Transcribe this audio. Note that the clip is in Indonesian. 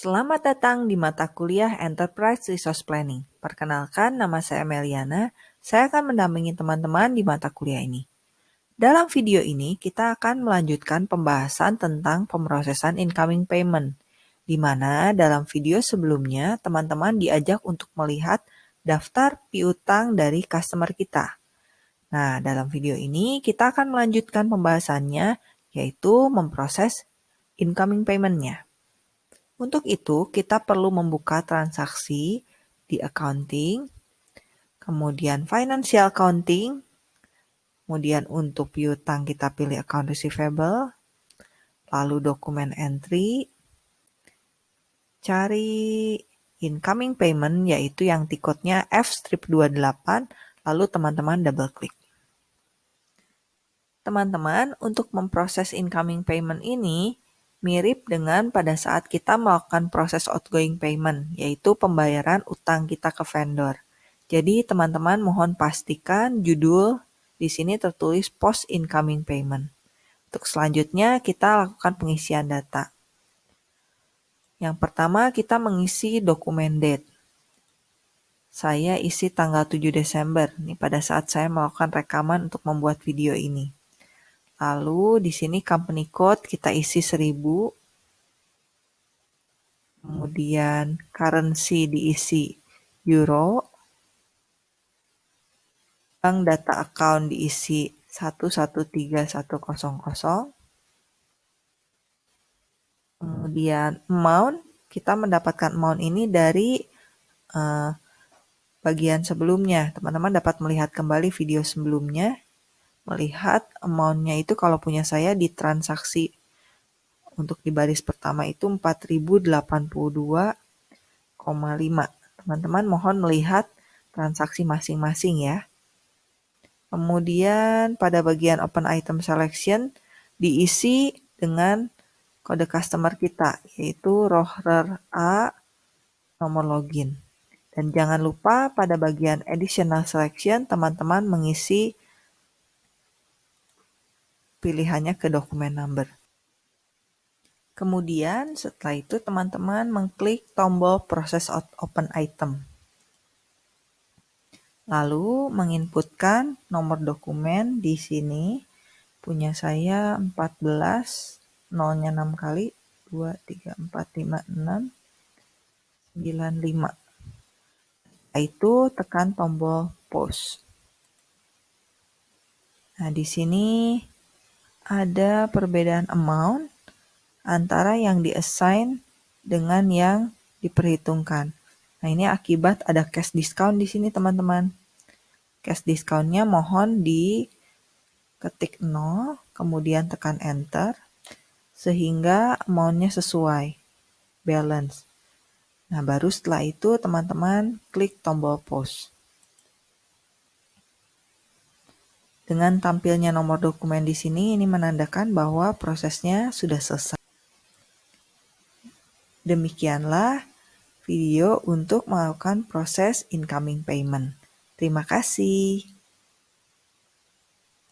Selamat datang di mata kuliah Enterprise Resource Planning. Perkenalkan, nama saya Meliana. Saya akan mendampingi teman-teman di mata kuliah ini. Dalam video ini, kita akan melanjutkan pembahasan tentang pemrosesan incoming payment, di mana dalam video sebelumnya teman-teman diajak untuk melihat daftar piutang dari customer kita. Nah, dalam video ini kita akan melanjutkan pembahasannya, yaitu memproses incoming payment-nya. Untuk itu, kita perlu membuka transaksi di accounting, kemudian financial accounting, kemudian untuk piutang kita pilih account receivable, lalu dokumen entry, cari incoming payment yaitu yang tiketnya F-28, lalu teman-teman double klik. Teman-teman, untuk memproses incoming payment ini, mirip dengan pada saat kita melakukan proses outgoing payment, yaitu pembayaran utang kita ke vendor. Jadi teman-teman mohon pastikan judul di sini tertulis post incoming payment. Untuk selanjutnya kita lakukan pengisian data. Yang pertama kita mengisi dokumen date. Saya isi tanggal 7 Desember, nih pada saat saya melakukan rekaman untuk membuat video ini. Lalu di sini company code kita isi 1000. Kemudian currency diisi euro. Bank data account diisi 113100. Kemudian amount, kita mendapatkan amount ini dari uh, bagian sebelumnya. Teman-teman dapat melihat kembali video sebelumnya melihat amount-nya itu kalau punya saya di transaksi untuk di baris pertama itu 4082,5. Teman-teman mohon melihat transaksi masing-masing ya. Kemudian pada bagian open item selection diisi dengan kode customer kita yaitu rohrer A nomor login. Dan jangan lupa pada bagian additional selection teman-teman mengisi pilihannya ke dokumen number. Kemudian setelah itu teman-teman mengklik tombol proses open item. Lalu menginputkan nomor dokumen di sini. Punya saya 14, nolnya 6 kali, 2, 3, 4, 5, 6, 9, 5. Setelah itu tekan tombol post. Nah, di sini ada perbedaan amount antara yang diassign dengan yang diperhitungkan. Nah, ini akibat ada cash discount di sini, teman-teman. Cash discountnya mohon di ketik 0, kemudian tekan enter, sehingga amountnya sesuai, balance. Nah, baru setelah itu teman-teman klik tombol post. Dengan tampilnya nomor dokumen di sini, ini menandakan bahwa prosesnya sudah selesai. Demikianlah video untuk melakukan proses incoming payment. Terima kasih.